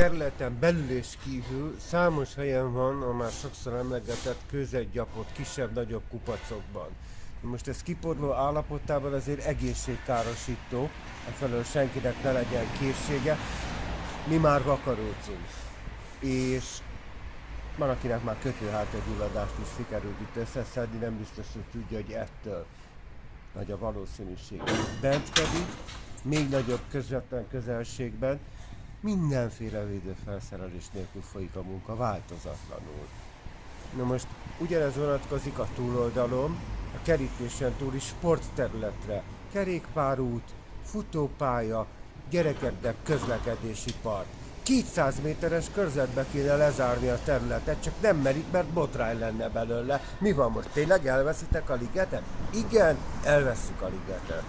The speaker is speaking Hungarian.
területen belül és kívül számos helyen van a már sokszor emlegetett kőzetgyapot kisebb-nagyobb kupacokban. Most ez kiporló állapotában azért egészségkárosító, efelől senkinek ne legyen készsége. Mi már vakarócunk. És van, akinek már kötőhátegyulladást is sikerült itt összeszedni, nem biztos, hogy tudja, hogy ettől nagy a valószínűség. Bent pedig, még nagyobb közvetlen közelségben, mindenféle védőfelszerelés nélkül folyik a munka változatlanul. Na most ugyanez vonatkozik a túloldalon, a kerítésen túli sportterületre, kerékpárút, futópálya, gyerekeknek közlekedési park. 200 méteres körzetbe kéne lezárni a területet, csak nem merik, mert botrány lenne belőle. Mi van most? Tényleg elveszitek a ligetet? Igen, elveszük a ligetet.